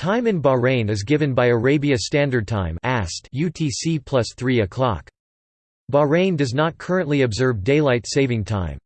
Time in Bahrain is given by Arabia Standard Time UTC plus 3 o'clock. Bahrain does not currently observe daylight saving time.